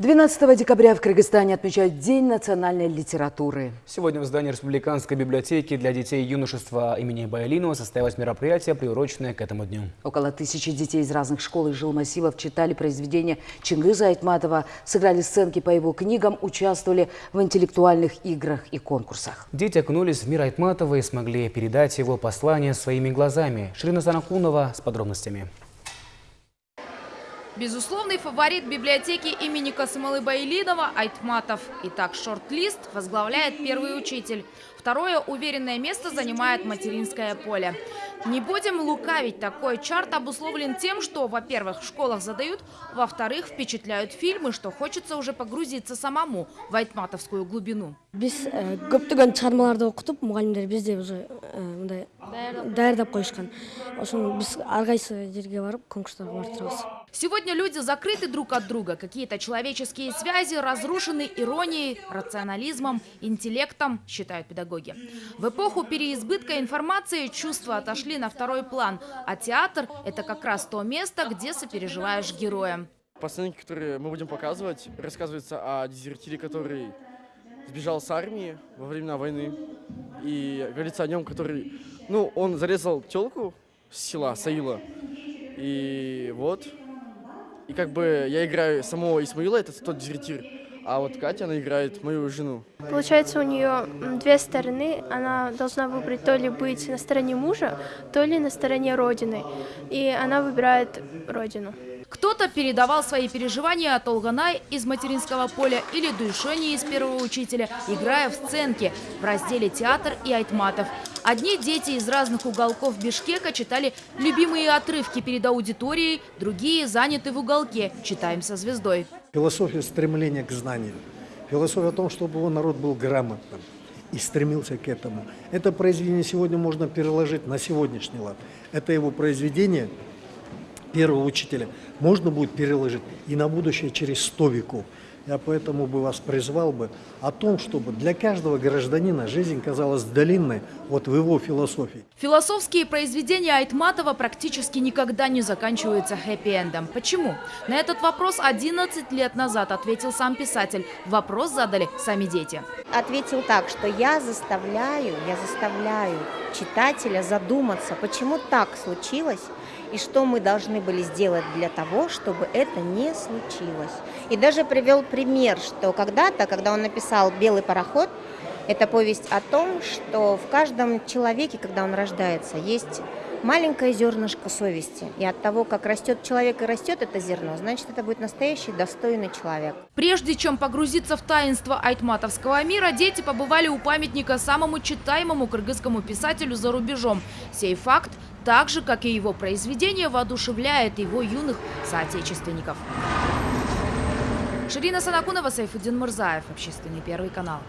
12 декабря в Кыргызстане отмечают День национальной литературы. Сегодня в здании Республиканской библиотеки для детей и юношества имени Баялинова состоялось мероприятие, приуроченное к этому дню. Около тысячи детей из разных школ и жилмассивов читали произведения Чингиза Айтматова, сыграли сценки по его книгам, участвовали в интеллектуальных играх и конкурсах. Дети окунулись в мир Айтматова и смогли передать его послание своими глазами. Ширина Санакунова с подробностями. Безусловный фаворит библиотеки имени Касымалы Байлинова Айтматов. Итак, шорт-лист возглавляет первый учитель. Второе уверенное место занимает материнское поле. Не будем лукавить, такой чарт обусловлен тем, что, во-первых, в школах задают, во-вторых, впечатляют фильмы, что хочется уже погрузиться самому в айтматовскую глубину. Бизде уже мындай даярдап коюшкан. Ошону биз ар кайсы жерге барып конкурстарга барып турабыз. Сегодня люди закрыты друг от друга. Какие-то человеческие связи разрушены иронией, рационализмом, интеллектом, считают педагоги. В эпоху переизбытка информации чувства отошли на второй план, а театр – это как раз то место, где сопереживаешь героям. Постановки, которые мы будем показывать, рассказывается о дезертире, который сбежал с армии во времена войны. И говорится о нем, который, ну, он зарезал телку с села Саила. И вот, и как бы я играю самого Исмаила, это тот дезертир, а вот Катя, она играет мою жену. Получается, у нее две стороны. Она должна выбрать то ли быть на стороне мужа, то ли на стороне Родины. И она выбирает Родину. Кто-то передавал свои переживания от Олганай из материнского поля или Дуйшони из первого учителя, играя в сценки в разделе «Театр» и «Айтматов». Одни дети из разных уголков Бишкека читали любимые отрывки перед аудиторией, другие заняты в уголке «Читаем со звездой». Философия стремления к знанию. Философия о том, чтобы его народ был грамотным и стремился к этому. Это произведение сегодня можно переложить на сегодняшний лад. Это его произведение первого учителя можно будет переложить и на будущее через сто веков. Я поэтому бы вас призвал бы о том, чтобы для каждого гражданина жизнь казалась длинной вот в его философии. Философские произведения Айтматова практически никогда не заканчиваются хэппи-эндом. Почему? На этот вопрос 11 лет назад ответил сам писатель. Вопрос задали сами дети. Ответил так, что я заставляю, я заставляю читателя задуматься, почему так случилось, и что мы должны были сделать для того, чтобы это не случилось. И даже привел пример, что когда-то, когда он написал «Белый пароход», это повесть о том, что в каждом человеке, когда он рождается, есть маленькое зернышко совести. И от того, как растет человек и растет это зерно, значит, это будет настоящий достойный человек. Прежде чем погрузиться в таинство айтматовского мира, дети побывали у памятника самому читаемому кыргызскому писателю за рубежом. Сей факт так же, как и его произведение, воодушевляет его юных соотечественников. Ширина Санакунова, Сайфудин Мурзаев, Общественный первый канал.